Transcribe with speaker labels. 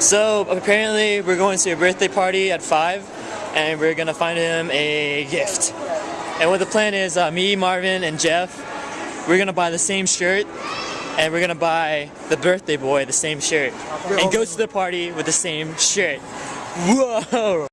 Speaker 1: So apparently we're going to a birthday party at 5 and we're gonna find him a gift. And what the plan is, uh, me, Marvin, and Jeff, we're gonna buy the same shirt and we're gonna buy the birthday boy the same shirt and go to the party with the same shirt. Whoa!